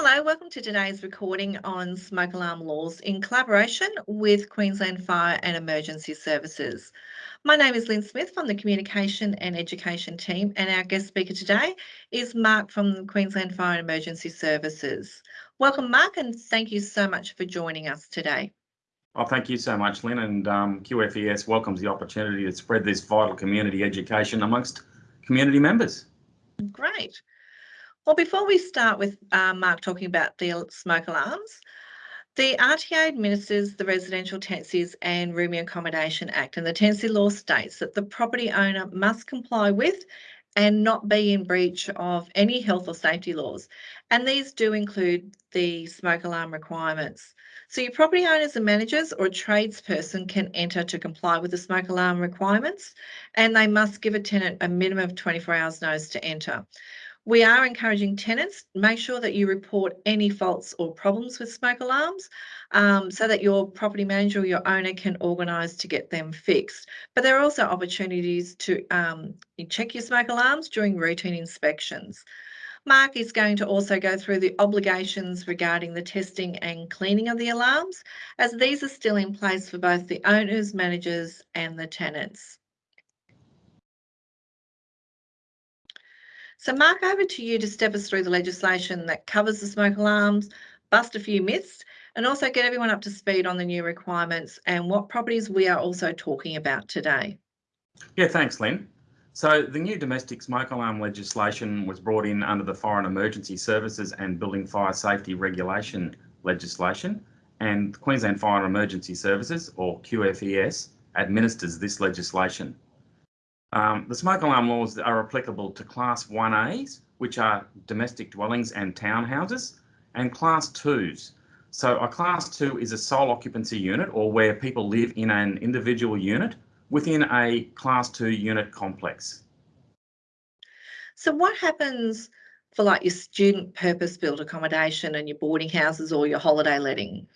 Hello, welcome to today's recording on smoke alarm laws in collaboration with Queensland Fire and Emergency Services. My name is Lynn Smith from the Communication and Education team, and our guest speaker today is Mark from Queensland Fire and Emergency Services. Welcome, Mark, and thank you so much for joining us today. Oh, thank you so much, Lynn, and um, QFES welcomes the opportunity to spread this vital community education amongst community members. Great. Well, before we start with uh, Mark talking about the smoke alarms, the RTA administers the Residential Tenancies and Rooming Accommodation Act, and the tenancy law states that the property owner must comply with and not be in breach of any health or safety laws. And these do include the smoke alarm requirements. So your property owners and managers or tradesperson can enter to comply with the smoke alarm requirements, and they must give a tenant a minimum of 24 hours notice to enter. We are encouraging tenants, make sure that you report any faults or problems with smoke alarms um, so that your property manager or your owner can organise to get them fixed. But there are also opportunities to um, check your smoke alarms during routine inspections. Mark is going to also go through the obligations regarding the testing and cleaning of the alarms, as these are still in place for both the owners, managers and the tenants. So Mark, over to you to step us through the legislation that covers the smoke alarms, bust a few myths, and also get everyone up to speed on the new requirements and what properties we are also talking about today. Yeah, thanks, Lynn. So the new domestic smoke alarm legislation was brought in under the and Emergency Services and Building Fire Safety Regulation legislation, and Queensland Fire and Emergency Services, or QFES, administers this legislation. Um, the smoke alarm laws are applicable to Class 1As, which are domestic dwellings and townhouses, and Class 2s. So a Class 2 is a sole occupancy unit or where people live in an individual unit within a Class 2 unit complex. So what happens for like your student purpose-built accommodation and your boarding houses or your holiday letting?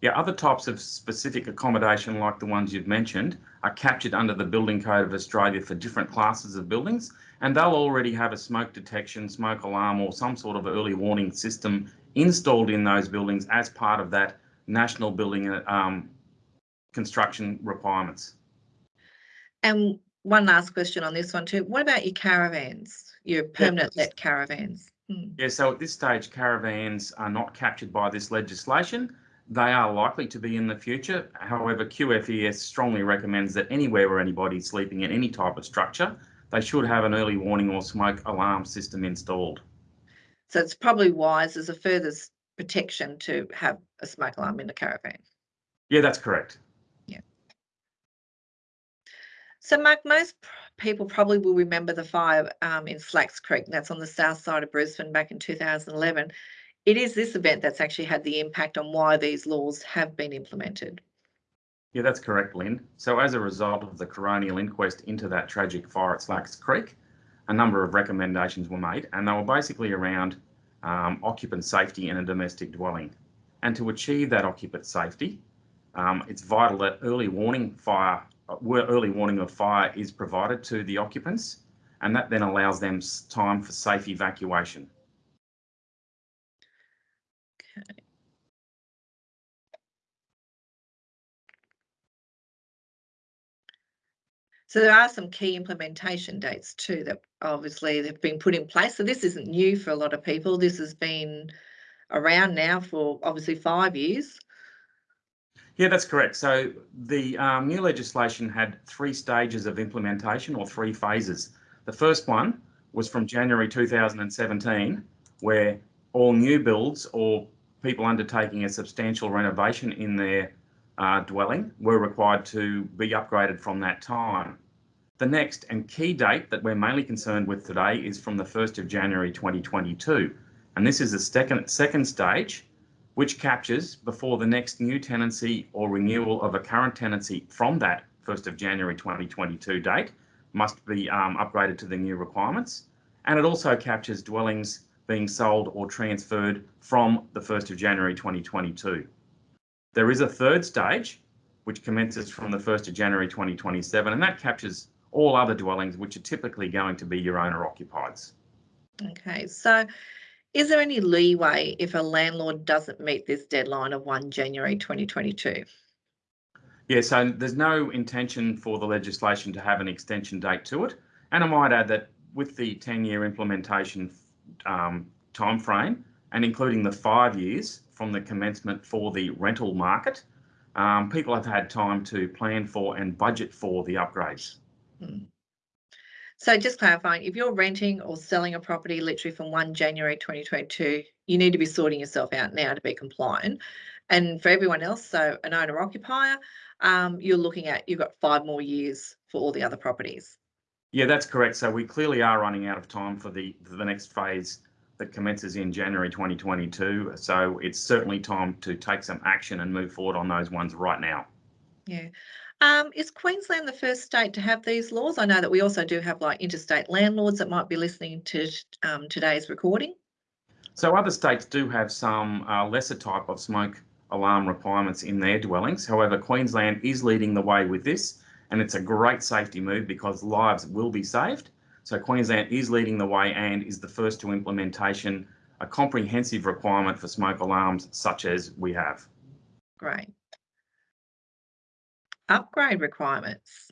Yeah, other types of specific accommodation like the ones you've mentioned are captured under the Building Code of Australia for different classes of buildings and they'll already have a smoke detection, smoke alarm or some sort of early warning system installed in those buildings as part of that national building um, construction requirements. And one last question on this one too. What about your caravans, your permanent let caravans? Hmm. Yeah, so at this stage, caravans are not captured by this legislation. They are likely to be in the future. However, QFES strongly recommends that anywhere where anybody's sleeping in any type of structure, they should have an early warning or smoke alarm system installed. So it's probably wise as a further protection to have a smoke alarm in the caravan. Yeah, that's correct. Yeah. So, Mark, most people probably will remember the fire um, in Slacks Creek. That's on the south side of Brisbane back in 2011 it is this event that's actually had the impact on why these laws have been implemented. Yeah, that's correct, Lynn. So as a result of the coronial inquest into that tragic fire at Slacks Creek, a number of recommendations were made, and they were basically around um, occupant safety in a domestic dwelling. And to achieve that occupant safety, um, it's vital that early warning fire, early warning of fire is provided to the occupants, and that then allows them time for safe evacuation. So there are some key implementation dates too that obviously have been put in place. So this isn't new for a lot of people. This has been around now for obviously five years. Yeah, that's correct. So the um, new legislation had three stages of implementation or three phases. The first one was from January 2017, where all new builds or people undertaking a substantial renovation in their uh, dwelling were required to be upgraded from that time. The next and key date that we're mainly concerned with today is from the 1st of January 2022. And this is the second, second stage, which captures before the next new tenancy or renewal of a current tenancy from that 1st of January 2022 date must be um, upgraded to the new requirements. And it also captures dwellings being sold or transferred from the 1st of January 2022. There is a third stage, which commences from the 1st of January 2027, and that captures all other dwellings, which are typically going to be your owner occupieds. Okay, so Is there any leeway if a landlord doesn't meet this deadline of 1 January 2022? Yeah, so there's no intention for the legislation to have an extension date to it. And I might add that with the 10-year implementation um, timeframe and including the five years from the commencement for the rental market, um, people have had time to plan for and budget for the upgrades. Hmm. So just clarifying, if you're renting or selling a property literally from 1 January 2022, you need to be sorting yourself out now to be compliant. And for everyone else, so an owner occupier, um, you're looking at, you've got five more years for all the other properties. Yeah, that's correct. So we clearly are running out of time for the the next phase that commences in January 2022. So it's certainly time to take some action and move forward on those ones right now. Yeah. Um, is Queensland the first state to have these laws? I know that we also do have like interstate landlords that might be listening to um, today's recording. So other states do have some uh, lesser type of smoke alarm requirements in their dwellings. However, Queensland is leading the way with this, and it's a great safety move because lives will be saved. So Queensland is leading the way and is the first to implementation a comprehensive requirement for smoke alarms such as we have. Great. Upgrade requirements.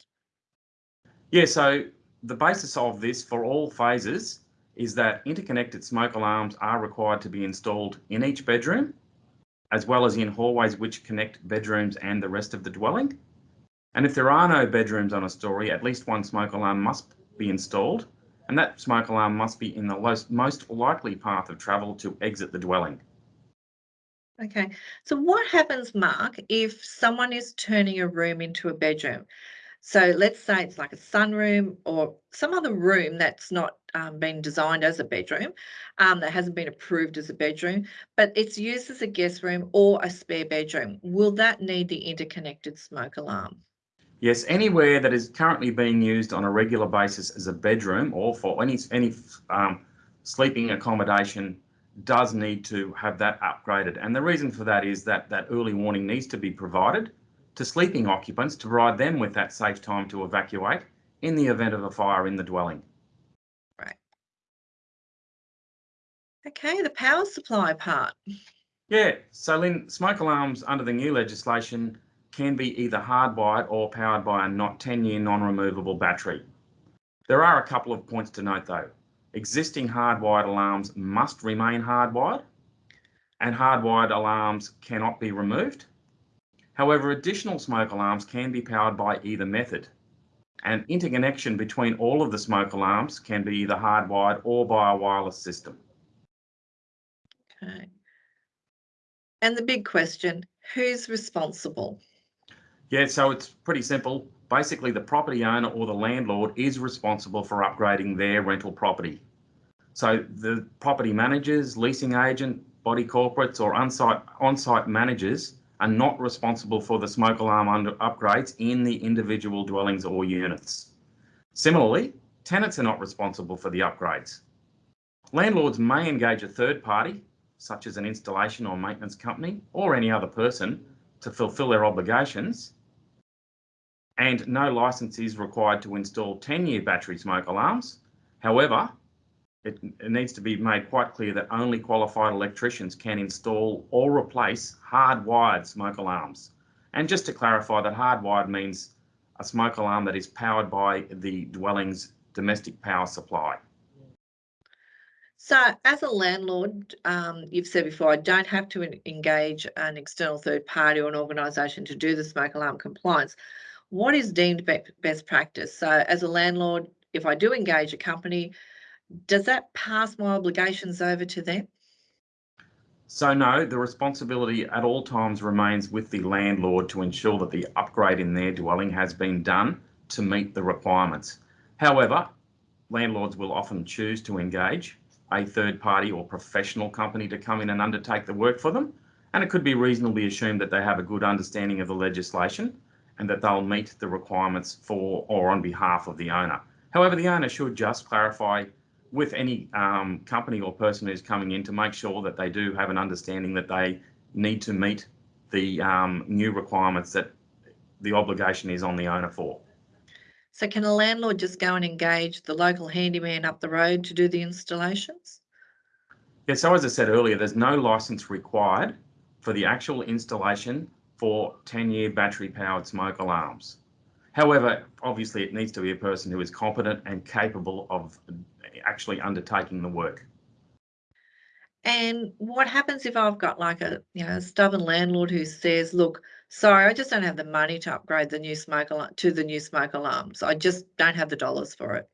Yeah, so the basis of this for all phases is that interconnected smoke alarms are required to be installed in each bedroom, as well as in hallways which connect bedrooms and the rest of the dwelling. And if there are no bedrooms on a story, at least one smoke alarm must be installed, and that smoke alarm must be in the most, most likely path of travel to exit the dwelling. Okay, so what happens, Mark, if someone is turning a room into a bedroom? So let's say it's like a sunroom or some other room that's not um, been designed as a bedroom, um, that hasn't been approved as a bedroom, but it's used as a guest room or a spare bedroom. Will that need the interconnected smoke alarm? Yes, anywhere that is currently being used on a regular basis as a bedroom or for any any um, sleeping accommodation does need to have that upgraded. And the reason for that is that that early warning needs to be provided to sleeping occupants to provide them with that safe time to evacuate in the event of a fire in the dwelling. Right. Okay, the power supply part. Yeah, so Lynn, smoke alarms under the new legislation can be either hardwired or powered by a not 10-year non-removable battery. There are a couple of points to note though. Existing hardwired alarms must remain hardwired and hardwired alarms cannot be removed. However, additional smoke alarms can be powered by either method. And interconnection between all of the smoke alarms can be either hardwired or by a wireless system. Okay. And the big question, who's responsible? Yeah, so it's pretty simple. Basically, the property owner or the landlord is responsible for upgrading their rental property. So the property managers, leasing agent, body corporates or on-site on-site managers are not responsible for the smoke alarm under upgrades in the individual dwellings or units. Similarly, tenants are not responsible for the upgrades. Landlords may engage a third party, such as an installation or maintenance company or any other person, to fulfil their obligations, and no license is required to install 10-year battery smoke alarms. However, it, it, needs to be made quite clear that only qualified electricians can install or replace hardwired smoke alarms. And just to clarify that hardwired means a smoke alarm that is powered by the dwelling's domestic power supply. So as a landlord, um, you've said before, I don't have to engage an external third party or an organisation to do the smoke alarm compliance what is deemed best practice? So as a landlord, if I do engage a company, does that pass my obligations over to them? So no, the responsibility at all times remains with the landlord to ensure that the upgrade in their dwelling has been done to meet the requirements. However, landlords will often choose to engage a third party or professional company to come in and undertake the work for them. And it could be reasonably assumed that they have a good understanding of the legislation and that they'll meet the requirements for or on behalf of the owner. However, the owner should just clarify with any um, company or person who's coming in to make sure that they do have an understanding that they need to meet the um, new requirements that the obligation is on the owner for. So can a landlord just go and engage the local handyman up the road to do the installations? Yeah, so as I said earlier, there's no license required for the actual installation for 10-year battery-powered smoke alarms. However, obviously it needs to be a person who is competent and capable of actually undertaking the work. And what happens if I've got like a, you know, stubborn landlord who says, look, sorry, I just don't have the money to upgrade the new smoke alarm to the new smoke alarms. I just don't have the dollars for it.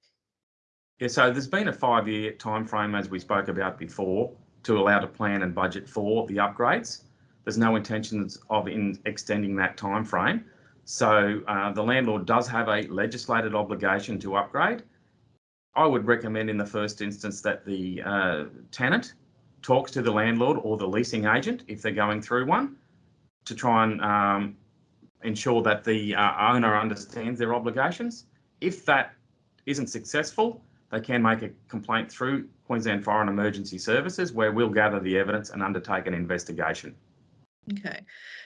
Yeah, so there's been a five-year time frame, as we spoke about before, to allow to plan and budget for the upgrades. There's no intentions of in extending that time frame. So uh, the landlord does have a legislated obligation to upgrade. I would recommend in the first instance that the uh, tenant talks to the landlord or the leasing agent if they're going through one to try and um, ensure that the uh, owner understands their obligations. If that isn't successful, they can make a complaint through Queensland Fire and Emergency Services where we'll gather the evidence and undertake an investigation. Okay,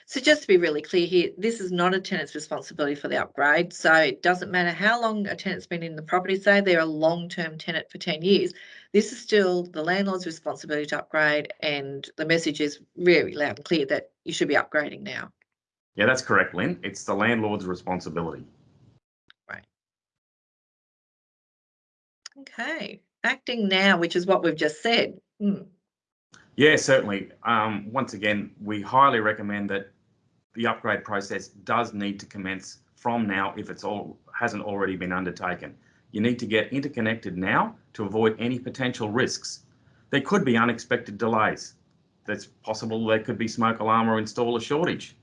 so just to be really clear here, this is not a tenant's responsibility for the upgrade. So it doesn't matter how long a tenant's been in the property, say they're a long-term tenant for 10 years, this is still the landlord's responsibility to upgrade and the message is very loud and clear that you should be upgrading now. Yeah, that's correct, Lynn. It's the landlord's responsibility. Right. Okay, acting now, which is what we've just said. Hmm. Yeah, certainly. Um, once again, we highly recommend that the upgrade process does need to commence from now if it's all hasn't already been undertaken. You need to get interconnected now to avoid any potential risks. There could be unexpected delays. It's possible there could be smoke alarm or installer shortage.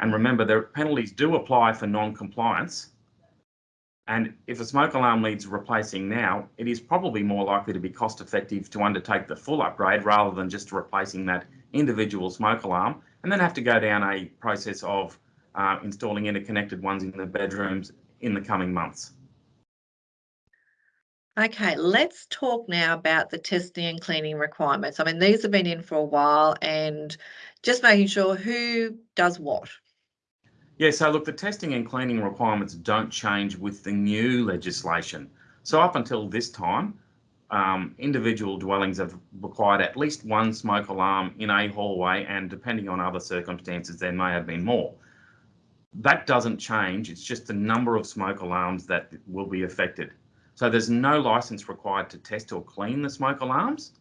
And remember, the penalties do apply for non-compliance and if a smoke alarm needs replacing now, it is probably more likely to be cost effective to undertake the full upgrade rather than just replacing that individual smoke alarm and then have to go down a process of uh, installing interconnected ones in the bedrooms in the coming months. Okay, let's talk now about the testing and cleaning requirements. I mean, these have been in for a while and just making sure who does what. Yeah, so look, the testing and cleaning requirements don't change with the new legislation. So up until this time, um, individual dwellings have required at least one smoke alarm in a hallway, and depending on other circumstances, there may have been more. That doesn't change, it's just the number of smoke alarms that will be affected. So there's no license required to test or clean the smoke alarms,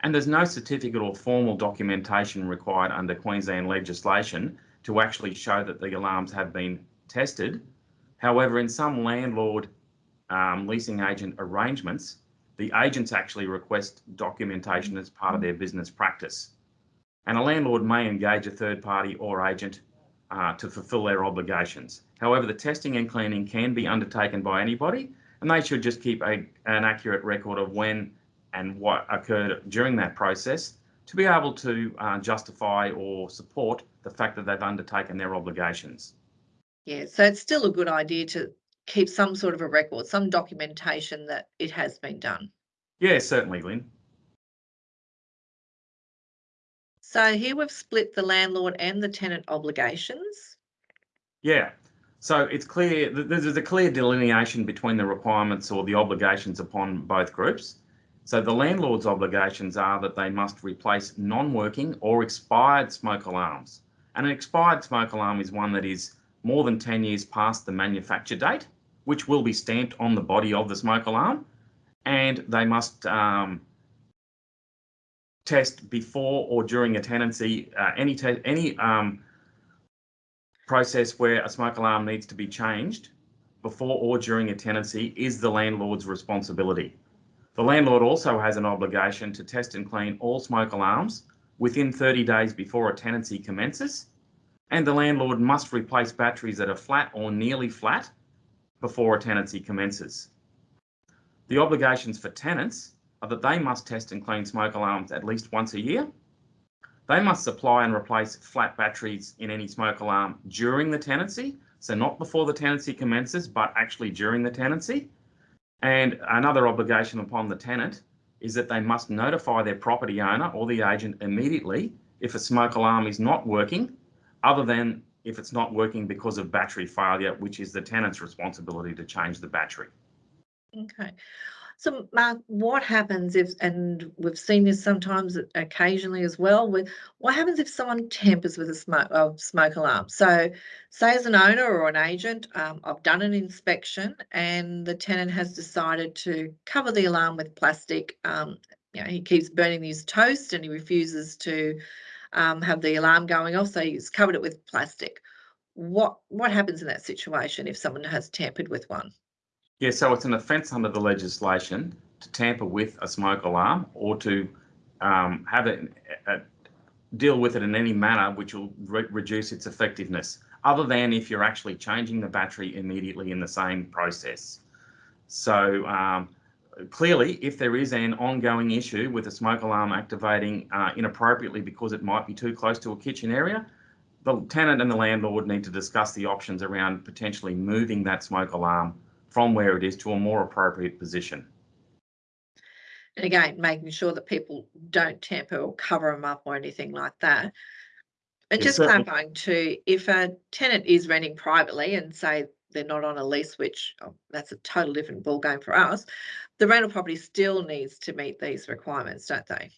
and there's no certificate or formal documentation required under Queensland legislation to actually show that the alarms have been tested. However, in some landlord um, leasing agent arrangements, the agents actually request documentation as part of their business practice. And a landlord may engage a third party or agent uh, to fulfill their obligations. However, the testing and cleaning can be undertaken by anybody, and they should just keep a, an accurate record of when and what occurred during that process to be able to uh, justify or support the fact that they've undertaken their obligations. Yeah, so it's still a good idea to keep some sort of a record, some documentation that it has been done. Yeah, certainly, Lynn. So here we've split the landlord and the tenant obligations. Yeah, so it's clear, there's a clear delineation between the requirements or the obligations upon both groups. So the landlord's obligations are that they must replace non-working or expired smoke alarms. And an expired smoke alarm is one that is more than 10 years past the manufacture date, which will be stamped on the body of the smoke alarm. And they must um, test before or during a tenancy, uh, any, any um, process where a smoke alarm needs to be changed before or during a tenancy is the landlord's responsibility. The landlord also has an obligation to test and clean all smoke alarms within 30 days before a tenancy commences, and the landlord must replace batteries that are flat or nearly flat before a tenancy commences. The obligations for tenants are that they must test and clean smoke alarms at least once a year. They must supply and replace flat batteries in any smoke alarm during the tenancy, so not before the tenancy commences, but actually during the tenancy. And another obligation upon the tenant is that they must notify their property owner or the agent immediately if a smoke alarm is not working, other than if it's not working because of battery failure, which is the tenant's responsibility to change the battery. Okay. So Mark, what happens if, and we've seen this sometimes occasionally as well, with what happens if someone tampers with a smoke, smoke alarm? So say as an owner or an agent, um, I've done an inspection and the tenant has decided to cover the alarm with plastic. Um, you know, he keeps burning his toast and he refuses to um, have the alarm going off, so he's covered it with plastic. What what happens in that situation if someone has tampered with one? Yeah, so it's an offence under the legislation to tamper with a smoke alarm or to um, have it uh, deal with it in any manner which will re reduce its effectiveness, other than if you're actually changing the battery immediately in the same process. So um, clearly, if there is an ongoing issue with a smoke alarm activating uh, inappropriately because it might be too close to a kitchen area, the tenant and the landlord need to discuss the options around potentially moving that smoke alarm from where it is to a more appropriate position. And again, making sure that people don't tamper or cover them up or anything like that. And Yeah, just certainly. clarifying too, if a tenant is renting privately and say they're not on a lease, which oh, that's a total different ballgame for us, the rental property still needs to meet these requirements, don't they?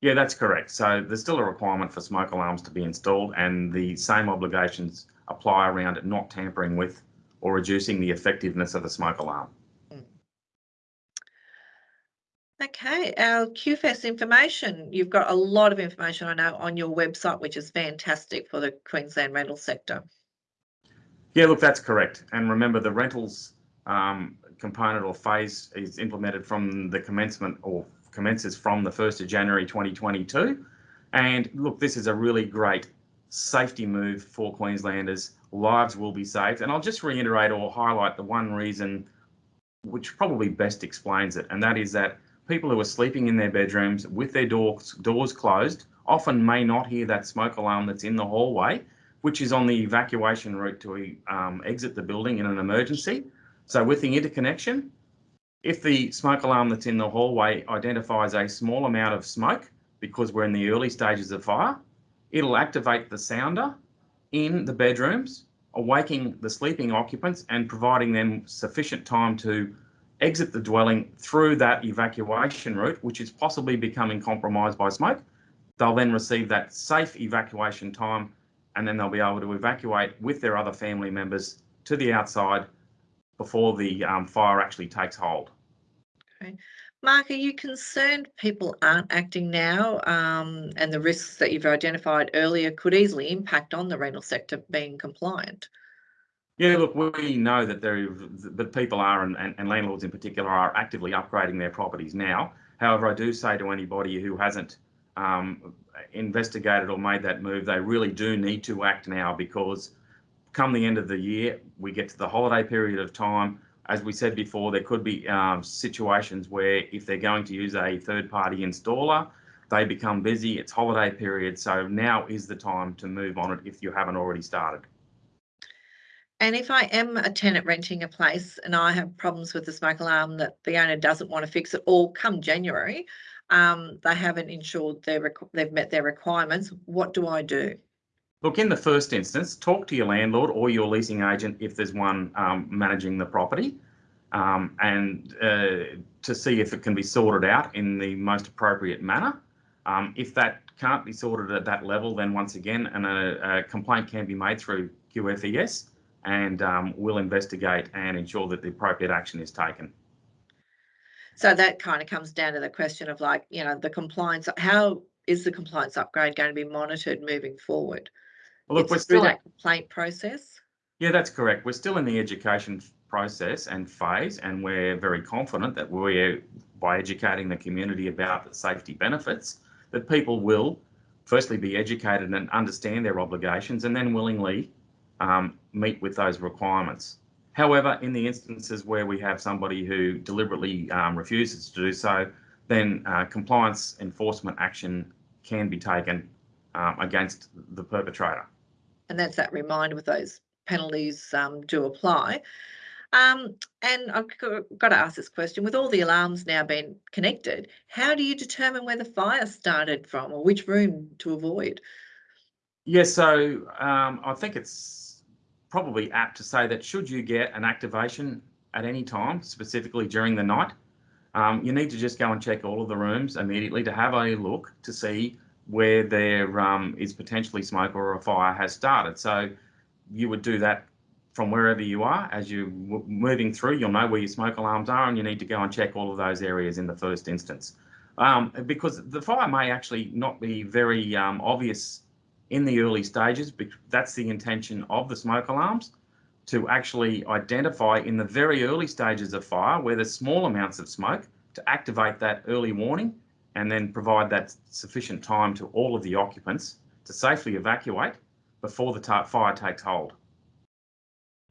Yeah, that's correct. So there's still a requirement for smoke alarms to be installed and the same obligations apply around it not tampering with or reducing the effectiveness of the smoke alarm. Okay, our QFES information. You've got a lot of information I know on your website, which is fantastic for the Queensland rental sector. Yeah, look, that's correct. And remember, the rentals um, component or phase is implemented from the commencement or commences from the 1st of January 2022. And look, this is a really great safety move for Queenslanders. Lives will be saved. And I'll just reiterate or highlight the one reason which probably best explains it, and that is that people who are sleeping in their bedrooms with their doors, doors closed often may not hear that smoke alarm that's in the hallway, which is on the evacuation route to um, exit the building in an emergency. So with the interconnection, if the smoke alarm that's in the hallway identifies a small amount of smoke, because we're in the early stages of fire, it'll activate the sounder in the bedrooms, awaking the sleeping occupants and providing them sufficient time to exit the dwelling through that evacuation route, which is possibly becoming compromised by smoke. They'll then receive that safe evacuation time and then they'll be able to evacuate with their other family members to the outside before the um, fire actually takes hold. Mark, are you concerned people aren't acting now um, and the risks that you've identified earlier could easily impact on the rental sector being compliant? Yeah, look, we know that there, but people are, and, and, and landlords in particular, are actively upgrading their properties now. However, I do say to anybody who hasn't um, investigated or made that move, they really do need to act now because come the end of the year, we get to the holiday period of time. As we said before, there could be um, situations where if they're going to use a third party installer, they become busy. It's holiday period. So now is the time to move on it if you haven't already started. And if I am a tenant renting a place and I have problems with the smoke alarm that the owner doesn't want to fix it, or come January, um, they haven't ensured they've met their requirements, what do I do? Look, in the first instance, talk to your landlord or your leasing agent if there's one um, managing the property, um, and uh, to see if it can be sorted out in the most appropriate manner. Um, if that can't be sorted at that level, then once again, and a, a complaint can be made through QFES and um, we'll investigate and ensure that the appropriate action is taken. So that kind of comes down to the question of like, you know, the compliance, how is the compliance upgrade going to be monitored moving forward? Well, look, It's we're still, that complaint process. yeah, that's correct. We're still in the education process and phase, and we're very confident that we're, by educating the community about the safety benefits, that people will firstly be educated and understand their obligations and then willingly um, meet with those requirements. However, in the instances where we have somebody who deliberately um, refuses to do so, then uh, compliance enforcement action can be taken um, against the perpetrator. And that's that reminder with those penalties um, do apply. Um, and I've got to ask this question with all the alarms now being connected, how do you determine where the fire started from or which room to avoid? Yeah, so um, I think it's probably apt to say that should you get an activation at any time, specifically during the night, um, you need to just go and check all of the rooms immediately to have a look to see where there um, is potentially smoke or a fire has started. So you would do that from wherever you are. As you're moving through, you'll know where your smoke alarms are and you need to go and check all of those areas in the first instance. Um, because the fire may actually not be very um, obvious in the early stages, But that's the intention of the smoke alarms, to actually identify in the very early stages of fire where there's small amounts of smoke to activate that early warning and then provide that sufficient time to all of the occupants to safely evacuate before the fire takes hold.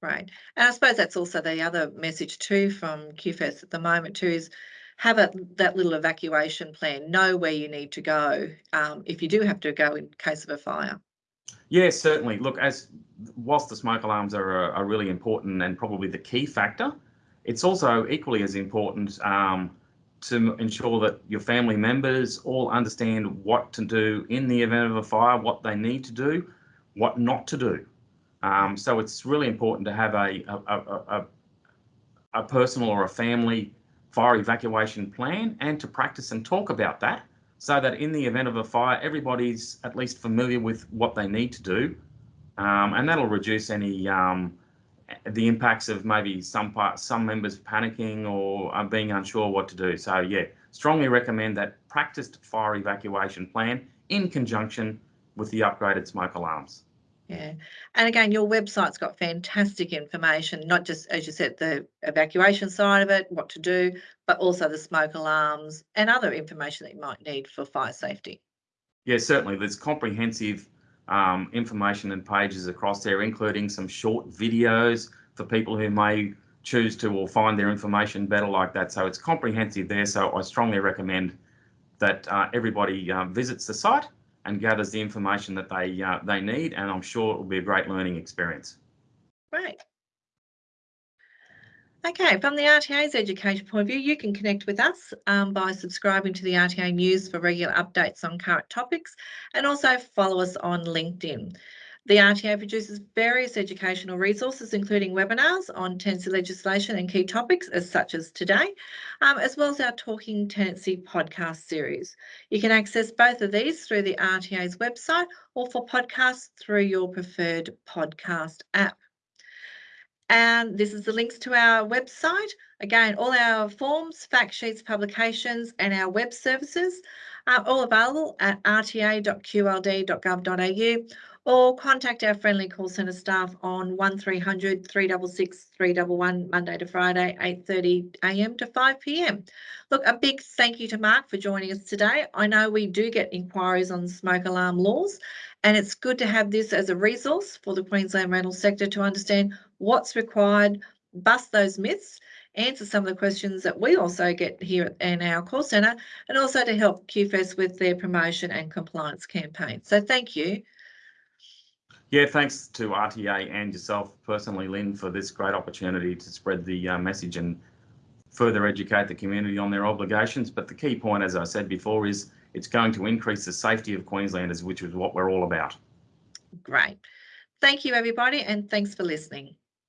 Right. And I suppose that's also the other message too from QFES at the moment too is have a, that little evacuation plan, know where you need to go um, if you do have to go in case of a fire. Yes, certainly. Look, as whilst the smoke alarms are, are really important and probably the key factor, it's also equally as important um, to ensure that your family members all understand what to do in the event of a fire, what they need to do, what not to do. Um, so it's really important to have a, a, a, a, personal or a family fire evacuation plan and to practice and talk about that so that in the event of a fire, everybody's at least familiar with what they need to do. Um, and that'll reduce any um, the impacts of maybe some part, some members panicking or uh, being unsure what to do. So yeah, strongly recommend that practiced fire evacuation plan in conjunction with the upgraded smoke alarms. Yeah. And again, your website's got fantastic information, not just, as you said, the evacuation side of it, what to do, but also the smoke alarms and other information that you might need for fire safety. Yeah, certainly. There's comprehensive um, information and pages across there, including some short videos for people who may choose to or find their information better like that. So it's comprehensive there. So I strongly recommend that uh, everybody uh, visits the site and gathers the information that they uh, they need, and I'm sure it will be a great learning experience. Great. Okay, from the RTA's education point of view, you can connect with us um, by subscribing to the RTA News for regular updates on current topics and also follow us on LinkedIn. The RTA produces various educational resources, including webinars on tenancy legislation and key topics, as such as today, um, as well as our Talking Tenancy podcast series. You can access both of these through the RTA's website or for podcasts through your preferred podcast app. And this is the links to our website. Again, all our forms, fact sheets, publications, and our web services are all available at rta.qld.gov.au or contact our friendly call centre staff on 1300 366 311 Monday to Friday, 8.30am to 5pm. Look, a big thank you to Mark for joining us today. I know we do get inquiries on smoke alarm laws and it's good to have this as a resource for the Queensland rental sector to understand what's required, bust those myths, answer some of the questions that we also get here in our call centre, and also to help QFES with their promotion and compliance campaign. So thank you. Yeah, thanks to RTA and yourself personally, Lynn, for this great opportunity to spread the uh, message and further educate the community on their obligations. But the key point, as I said before, is it's going to increase the safety of Queenslanders, which is what we're all about. Great. Thank you, everybody, and thanks for listening.